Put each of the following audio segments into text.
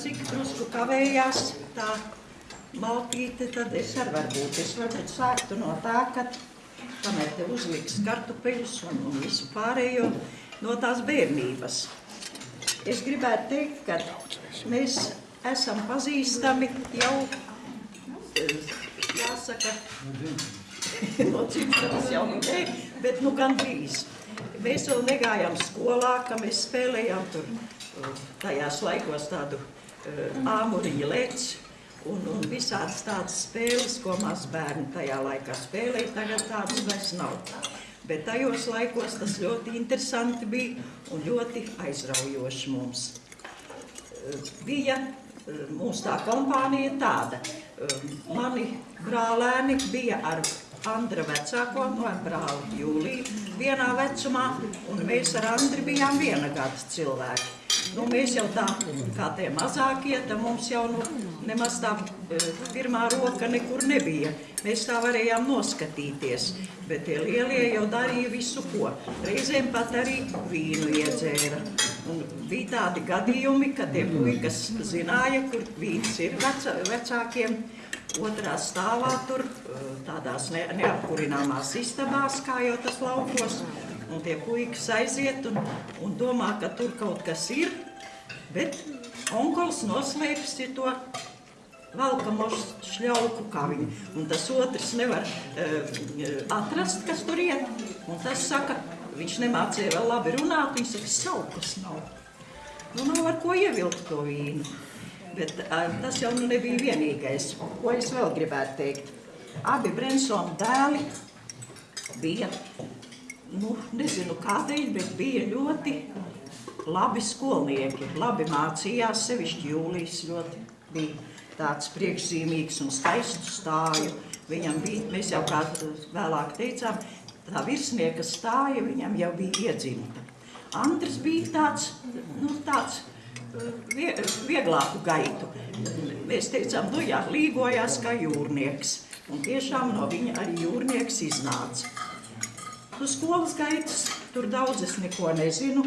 cik drusku kavējās tā maltīte, tad es arī varbūt, es varbūt sāktu no tā, ka kamēr te uzliks kartupeļus un, un visu pārējo no tās bērnības. Es gribētu teikt, ka mēs esam pazīstami jau, jāsaka, no dzimšanas jau ne, bet nu gan drīz. Mēs vēl negājām skolā, ka mēs spēlējām tur tajās laikos tādu āmuriņu lec un, un visādas tādas spēles, ko maz bērni tajā laikā spēlēja, tagad tādas vairs nav. Bet tajos laikos tas ļoti interesanti bija un ļoti aizraujoši mums. Uh, bija uh, mūsu tā kompānija tāda. Mani brālēni bija ar Andra vecāko no brāli Jūliju vienā vecumā, un mēs ar Andri bijām viena gada cilvēki. Nu, mēs jau tā, kā tie mazākie, tad mums jau nu, nemaz tā e, pirmā roka nekur nebija. Mēs tā varējām noskatīties, bet tie lielie jau darīja visu ko. Reizēm pat arī vīnu iedzēra. Un bija tādi gadījumi, kad tie puikas zināja, kur vīns ir veca, vecākiem, otrā stāvā tur eh, tādās ne, neapkurināmās istabās, kā jau tas laukos, un tie puikas aiziet un, un domā, ka tur kaut kas ir, bet onkols noslēpis ir to valkamos šļauku kaviņu, un tas otrs nevar uh, atrast, kas tur iet, un tas saka, viņš nemācīja vēl labi runāt, viņš saka, saukas nav. Nu, nav ar ko ievilkt to vīnu. Bet tas jau nu nebija vienīgais. Ko es vēl gribētu teikt? Abi Brensona dēli bija, nu, nezinu kādēļ, bet bija ļoti labi skolnieki, labi mācījās, sevišķi Jūlijas ļoti bija tāds priekšzīmīgs un skaistu stāju. Viņam bija, mēs jau kā vēlāk teicām, tā virsnieka stāja viņam jau bija iedzimta. Andris bija tāds, nu, tāds vie, vieglāku gaitu. Mēs teicām, nu jā, līgojās kā jūrnieks. Un tiešām no viņa arī jūrnieks iznāca. Nu, skolas gaitas, tur daudz es neko nezinu.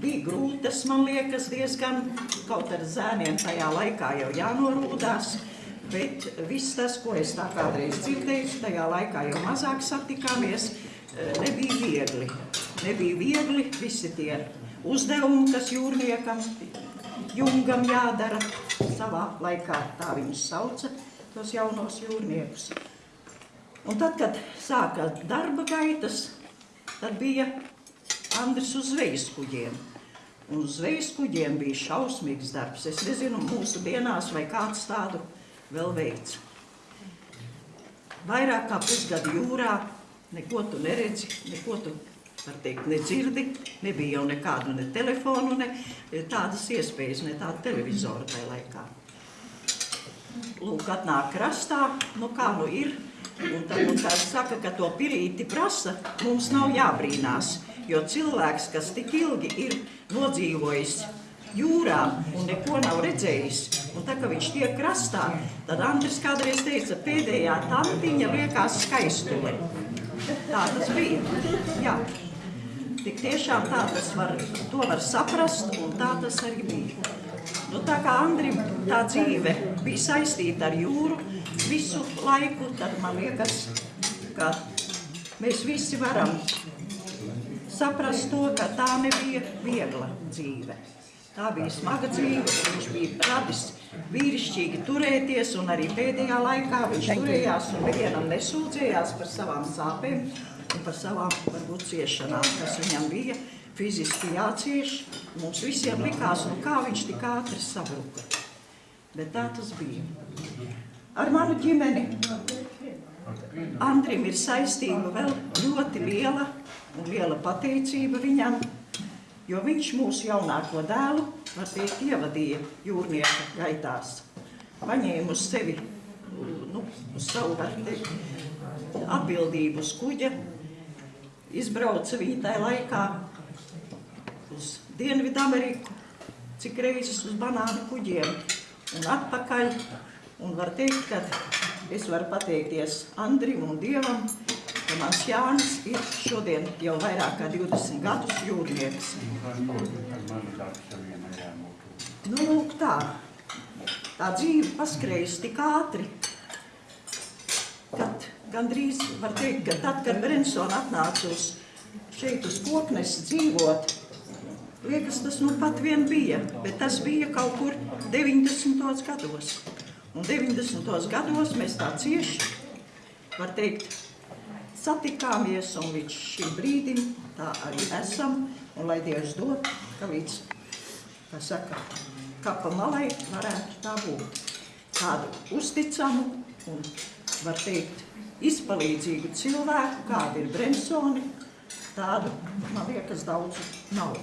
Bija grūtas, man liekas, diezgan, kaut ar zēniem tajā laikā jau jānorūdās. Bet viss tas, ko es tā kādreiz dzirdēju, tajā laikā jau mazāk satikāmies, nebija viegli. Nebija viegli visi tie uzdevumi, kas jūrniekam jungam jādara. Savā laikā tā viņus sauca, tos jaunos jūrniekus. Un tad, kad sāka darba gaitas, tad bija Andris uz zvejas kuģiem. Un uz zvejas kuģiem bija šausmīgs darbs. Es nezinu, mūsu dienās vai kāds tādu vēl veids. Vairāk kā pusgadu jūrā, neko tu neredzi, neko tu var teikt, nedzirdi, nebija jau nekādu ne telefonu, ne tādas iespējas, ne tādu televizoru tajā laikā. Lūk, atnāk krastā, nu kā nu ir, un tad, un tad saka, ka to pirīti prasa, mums nav jābrīnās, jo cilvēks, kas tik ilgi ir nodzīvojis jūrā un neko nav redzējis, un tā, ka viņš tiek krastā, tad Andris kādreiz teica, pēdējā tantiņa liekas skaistule. Tā tas bija. Jā. Tik tiešām tā tas var, to var saprast, un tā tas arī bija. Nu, tā kā Andrim tā dzīve bija saistīta ar jūru visu laiku, tad man liekas, ka mēs visi varam saprast to, ka tā nebija viegla dzīve. Tā bija smaga dzīve, viņš bija radis vīrišķīgi turēties, un arī pēdējā laikā viņš turējās un nevienam nesūdzējās par savām sāpēm un par savām varbūt ciešanām, kas viņam bija fiziski jācieš. Mums visiem likās, nu kā viņš tik ātri sabruka. Bet tā tas bija. Ar manu ģimeni Andrim ir saistība vēl ļoti liela un liela pateicība viņam, jo viņš mūsu jaunāko dēlu, var teikt, ievadīja jūrnieka gaitās. Paņēma uz sevi, nu, uz savu, var teikt, atbildību uz kuģa, izbrauca viņi tajā laikā uz Dienvidu Ameriku, cik reizes uz banānu kuģiem un atpakaļ. Un var teikt, ka es varu pateikties Andrim un Dievam, ka mans Jānis ir šodien jau vairāk kā 20 gadus jūrnieks. Nu, lūk tā. tā dzīve paskrējusi tik ātri, kad gandrīz var teikt, ka tad, kad Brensona atnāca uz šeit uz koknes dzīvot, liekas, tas nu pat vien bija, bet tas bija kaut kur 90. gados. Un 90. gados mēs tā cieši, var teikt, satikāmies un līdz šim brīdim tā arī esam. Un lai Dievs dod, ka līdz, kā saka, kapa malai varētu tā būt. Tādu uzticamu un, var teikt, izpalīdzīgu cilvēku, kāda ir Bremsoni, tādu, man liekas, daudz nav.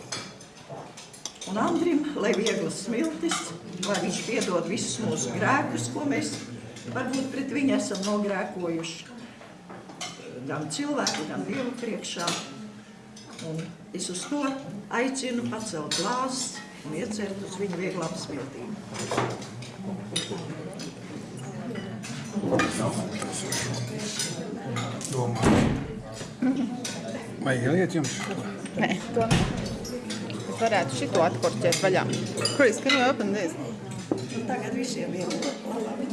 Un Andrim, lai vieglas smiltis, lai viņš piedod visus mūsu grēkus, ko mēs varbūt pret viņu esam nogrēkojuši. Gan cilvēku, gan Dievu priekšā. Un es uz to aicinu pacelt glāzes un iecert uz viņu vieglām smiltīm. Vai ieliet jums? Nē, to nē. Es varētu šito atkorķēt vaļā. Chris, can you open this? Un tagad visiem ir labi.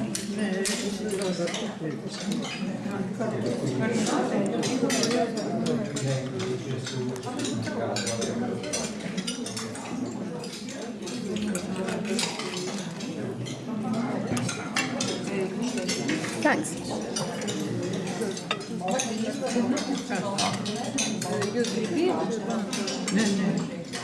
Thanks.